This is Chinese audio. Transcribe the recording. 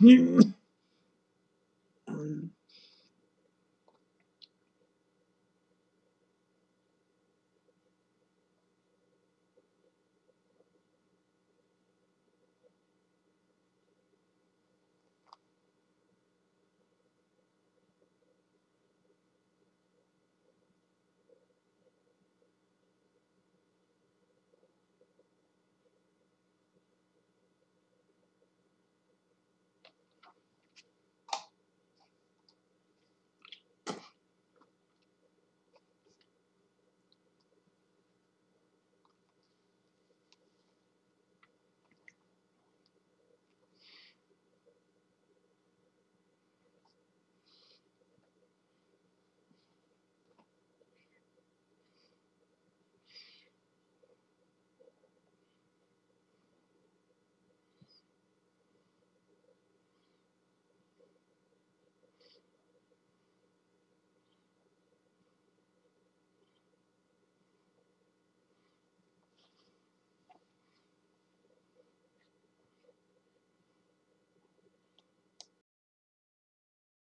你